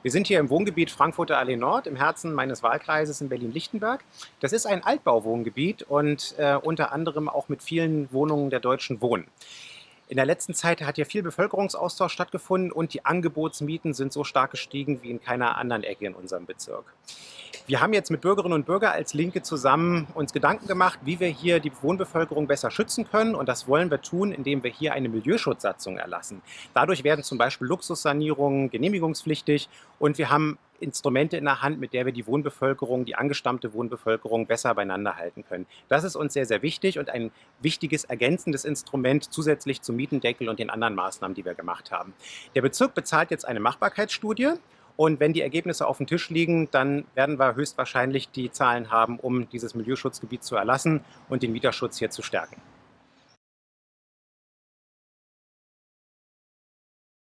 Wir sind hier im Wohngebiet Frankfurter Allee Nord im Herzen meines Wahlkreises in Berlin-Lichtenberg. Das ist ein Altbauwohngebiet und äh, unter anderem auch mit vielen Wohnungen der Deutschen Wohnen. In der letzten Zeit hat hier viel Bevölkerungsaustausch stattgefunden und die Angebotsmieten sind so stark gestiegen wie in keiner anderen Ecke in unserem Bezirk. Wir haben jetzt mit Bürgerinnen und Bürgern als Linke zusammen uns Gedanken gemacht, wie wir hier die Wohnbevölkerung besser schützen können. Und das wollen wir tun, indem wir hier eine Milieuschutzsatzung erlassen. Dadurch werden zum Beispiel Luxussanierungen genehmigungspflichtig und wir haben Instrumente in der Hand, mit der wir die Wohnbevölkerung, die angestammte Wohnbevölkerung besser beieinander halten können. Das ist uns sehr, sehr wichtig und ein wichtiges ergänzendes Instrument zusätzlich zum Mietendeckel und den anderen Maßnahmen, die wir gemacht haben. Der Bezirk bezahlt jetzt eine Machbarkeitsstudie und wenn die Ergebnisse auf dem Tisch liegen, dann werden wir höchstwahrscheinlich die Zahlen haben, um dieses Milieuschutzgebiet zu erlassen und den Mieterschutz hier zu stärken.